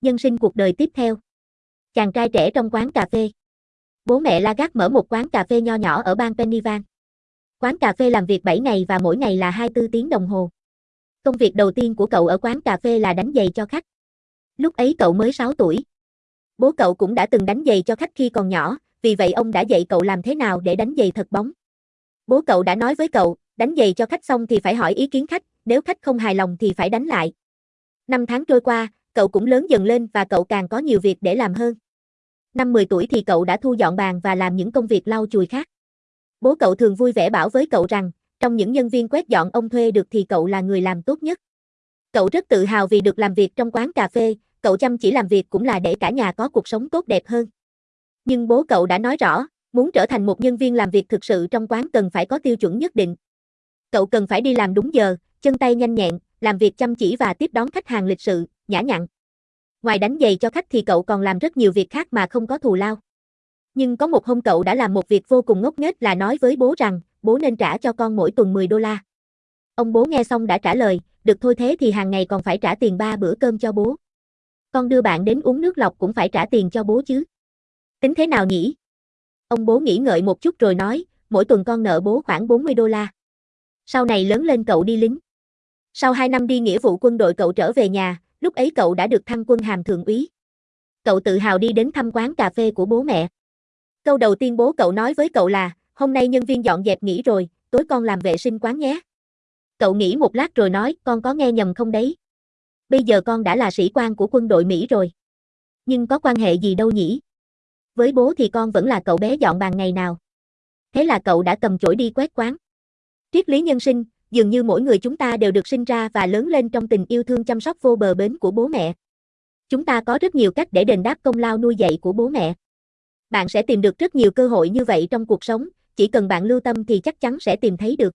Nhân sinh cuộc đời tiếp theo. Chàng trai trẻ trong quán cà phê. Bố mẹ Lagarde mở một quán cà phê nho nhỏ ở bang Pennsylvania. Quán cà phê làm việc 7 ngày và mỗi ngày là 24 tiếng đồng hồ. Công việc đầu tiên của cậu ở quán cà phê là đánh giày cho khách. Lúc ấy cậu mới 6 tuổi. Bố cậu cũng đã từng đánh giày cho khách khi còn nhỏ, vì vậy ông đã dạy cậu làm thế nào để đánh giày thật bóng. Bố cậu đã nói với cậu, đánh giày cho khách xong thì phải hỏi ý kiến khách, nếu khách không hài lòng thì phải đánh lại. Năm tháng trôi qua, cậu cũng lớn dần lên và cậu càng có nhiều việc để làm hơn. Năm 10 tuổi thì cậu đã thu dọn bàn và làm những công việc lau chùi khác. Bố cậu thường vui vẻ bảo với cậu rằng, trong những nhân viên quét dọn ông thuê được thì cậu là người làm tốt nhất. Cậu rất tự hào vì được làm việc trong quán cà phê, cậu chăm chỉ làm việc cũng là để cả nhà có cuộc sống tốt đẹp hơn. Nhưng bố cậu đã nói rõ, muốn trở thành một nhân viên làm việc thực sự trong quán cần phải có tiêu chuẩn nhất định. Cậu cần phải đi làm đúng giờ, chân tay nhanh nhẹn, làm việc chăm chỉ và tiếp đón khách hàng lịch sự, nhã nhặn. Ngoài đánh giày cho khách thì cậu còn làm rất nhiều việc khác mà không có thù lao. Nhưng có một hôm cậu đã làm một việc vô cùng ngốc nghếch là nói với bố rằng, bố nên trả cho con mỗi tuần 10 đô la. Ông bố nghe xong đã trả lời, được thôi thế thì hàng ngày còn phải trả tiền ba bữa cơm cho bố. Con đưa bạn đến uống nước lọc cũng phải trả tiền cho bố chứ. Tính thế nào nhỉ? Ông bố nghĩ ngợi một chút rồi nói, mỗi tuần con nợ bố khoảng 40 đô la. Sau này lớn lên cậu đi lính. Sau 2 năm đi nghĩa vụ quân đội cậu trở về nhà, lúc ấy cậu đã được thăng quân hàm thượng úy. Cậu tự hào đi đến thăm quán cà phê của bố mẹ. Câu đầu tiên bố cậu nói với cậu là, hôm nay nhân viên dọn dẹp nghỉ rồi, tối con làm vệ sinh quán nhé. Cậu nghĩ một lát rồi nói, con có nghe nhầm không đấy? Bây giờ con đã là sĩ quan của quân đội Mỹ rồi. Nhưng có quan hệ gì đâu nhỉ? Với bố thì con vẫn là cậu bé dọn bàn ngày nào. Thế là cậu đã cầm chổi đi quét quán. Triết lý nhân sinh, dường như mỗi người chúng ta đều được sinh ra và lớn lên trong tình yêu thương chăm sóc vô bờ bến của bố mẹ. Chúng ta có rất nhiều cách để đền đáp công lao nuôi dạy của bố mẹ. Bạn sẽ tìm được rất nhiều cơ hội như vậy trong cuộc sống, chỉ cần bạn lưu tâm thì chắc chắn sẽ tìm thấy được.